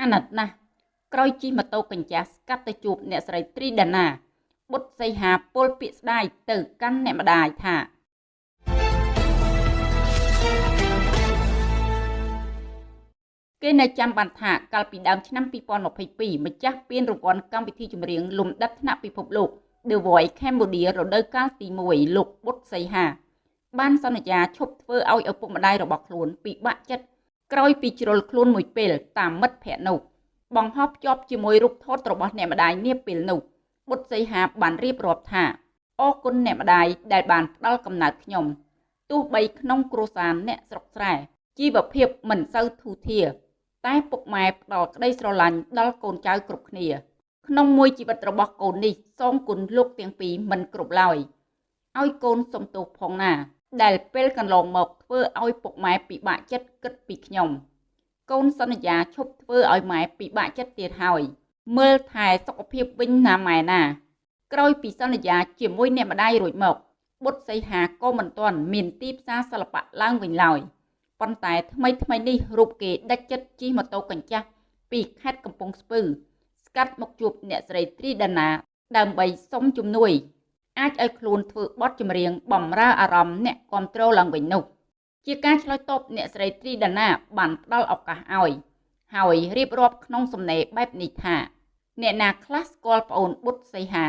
អាណិតណាស់ក្រោយជិះម៉ូតូកញ្ចាស់ស្កាត់ទៅជួបអ្នកស្រីត្រីដាណាបុត្រសីហាពលពាក្យស្ដាយទៅកាន់អ្នកម្ដាយថាគេនៅចាំបានថាកាលពីដើមឆ្នាំ2022ម្ចាស់ពានរង្វាន់កម្មវិធីចម្រៀងលំដាប់ថ្នាក់ពិភពលោក The Voice Cambodia រដូវកាលទី1លោកបុត្រសីហា បានសន្យាឈប់ធ្វើឲ្យឪពុកម្ដាយរបស់ខ្លួនពិបាកចិត្ត ក្រោយពីជ្រុលខ្លួនមួយពេលតាមមិត្តភ័ក្តិនោះបង្ហោះភ្ជាប់ជាមួយរូបថតរបស់អ្នកម្ដាយនាពេលនោះបុត្រសីហាបានរៀបរាប់ថាអរគុណអ្នកម្ដាយដែលបានផ្ដល់កំណើតខ្ញុំទោះបីក្នុងគ្រួសារអ្នកស្រុកស្រែជីវភាពមិនសូវធូរធារតែពុកម៉ែផ្ដល់ក្តីស្រឡាញ់ដល់កូនចៅគ្រប់គ្នា ក្នុងមួយជីវិតរបស់កូននេះសងគុណលោកទាំងពីរមិនគ្រប់ឡើយឲ្យកូនសំទោសផងណា ដែលពេលកន្លងមកធ្វើឲ្យពុកម៉ែពិបាកចិត្តគិតពីខ្ញុំ កូនសន្យាឈប់ធ្វើឲ្យម៉ែពិបាកចិត្តទៀតហើយ មើលថែសុខភាពវិញណាម៉ែណា ក្រោយពីសន្យាជាមួយអ្នកម្ដាយរួចមកបុត្រសីហាក៏មិនទាន់មានទីផ្សារសិល្បៈឡើងវិញឡើយប៉ុន្តែថ្មីថ្មីនេះរូបគេដាច់ចិត្តជិះម៉ូតូកញ្ចាស់ពីខេត្តកំពង់ស្ពឺ ស្កាត់មកជួបអ្នកស្រីត្រីដាណា ដើម្បីសុំជំនួយ អាចឲ្យខ្លួនធ្វើបទចម្រៀងបំរើអារម្មណ៍អ្នកគ្រប់គ្រងឡើងវិញនោះជាការឆ្លើយតបអ្នកស្រីត្រីដាណាបានផ្ដល់ឱកាសឲ្យហើយរៀបរាប់ក្នុងសំណេរបែបនេះថាអ្នកណាខ្លះស្គាល់ប្អូនបុត្រសីហា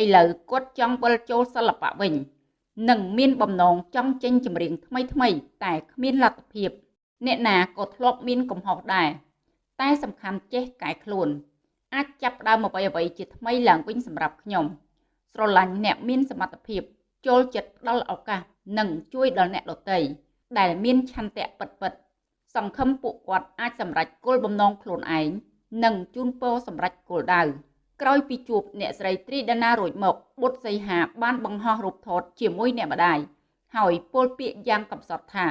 ឥឡូវគាត់ចង់វិលចូលសិល្បៈវិញនិងមានបំណងចង់ចេញចម្រៀងថ្មីថ្មីតែគ្មានលទ្ធភាពអ្នកណាក៏ធ្លាប់មានកំហុសដែរតែសំខាន់ចេះកែខ្លួន អាចចាប់ដើមអ្វីអ្វីជាថ្មីឡើងវិញសម្រាប់ខ្ញុំ ស្រឡាញ់អ្នកមានសមត្ថភាព ចូលចិត្តផ្ដល់ឱកាសនិងជួយដល់អ្នកដទៃដែលមានឆន្ទៈពិតពិតសង្ឃឹមពួកគាត់អាចសម្រេចគោលបំណងខ្លួនឯងនិងជូនពរសម្រេចគោលដៅក្រោយពីជួបអ្នកស្រីត្រីដាណារួចមកបុត្រសីហាបានបង្ហោះរូបថតជាមួយអ្នកម្ដាយហើយពោលពាក្យយ៉ាងកំសត់ថា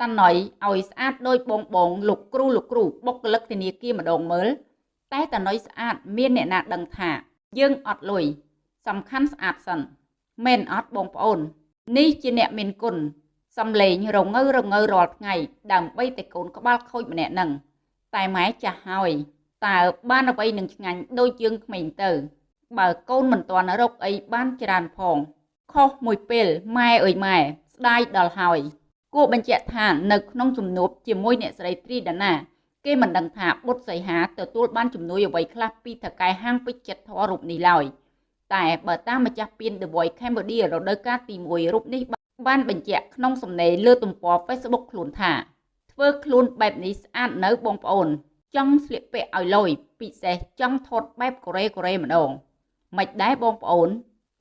តាណុយឲ្យស្អាតដោយបងបងលោកគ្រូលោកគ្រូបុគ្គលិកធនាគារម្ដងមើលតែតាណុយស្អាតមានអ្នកណាដឹងថា យើងអត់លុយ សំខាន់ស្អាតសិនមែនអត់បងប្អូន នេះជាអ្នកមានគុណសំលេងរងើរងើរាល់ថ្ងៃដើម្បីតែកូនក្បាលខូចម្នាក់នឹងតែម៉ែចាស់ហើយតើបានអ្វីនឹងឆ្ងាញ់ដូចយើងក្មេងទៅ បើកូនមិនទាន់រកអីបានច្រើនផងខុសមួយពេលម៉ែអើយម៉ែស្ដាយដល់ហើយគួរបញ្ជាក់ថានៅក្នុងជំនួបជាមួយអ្នកស្រីត្រីដាណាគេមិនដឹងថាបុត្រសីហាទទួលបានជំនួយអ្វីខ្លះពីថកែហាងពេជ្រចិត្តធររូបនេះឡើយ តែបើតាមម្ចាស់ពាន The Voice Cambodia រដូវកាលទី1រូបនេះបានបញ្ជាក់ក្នុងសំណេរលើទំព័រ Facebook ខ្លួនថាធ្វើខ្លួនបែបនេះស្អាតនៅបងប្អូន ចង់ស្លៀកពាក់ឲ្យលយពិសេសចង់ថតបែបកូរ៉េកូរ៉េម្ដងមិនដែរបងប្អូន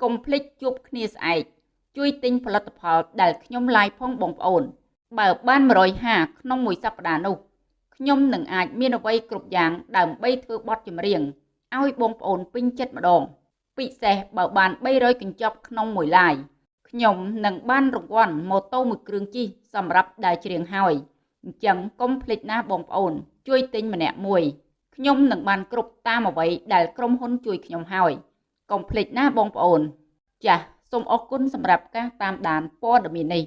កុំភ្លេចជួបគ្នាស្អែកជួយទិញផលិតផលដែលខ្ញុំឡាយផងបងប្អូន បើបាន150ក្នុងមួយសប្តាហ៍នោះខ្ញុំនឹងអាចមានអ្វីគ្រប់យ៉ាងដើម្បីធ្វើបទចម្រៀងឲ្យបងប្អូនពេញចិត្តម្ដង ពិសេសបើបាន300កញ្ចប់ក្នុងមួយឡាយខ្ញុំនឹងបានរង្វាន់ម៉ូតូមួយគ្រឿងជិះសម្រាប់ដើរច្រៀងហើយអញ្ចឹងកុំភ្លេចណាបងប្អូន ជួយទិញម្នាក់មួយខ្ញុំនឹងបានគ្រប់តាមអ្វីដែលក្រុមហ៊ុនជួយខ្ញុំហើយកុំភ្លេចណាបងប្អូន ចាសសូមអរគុណសម្រាប់ការតាមដានព័ត៌មាននេះ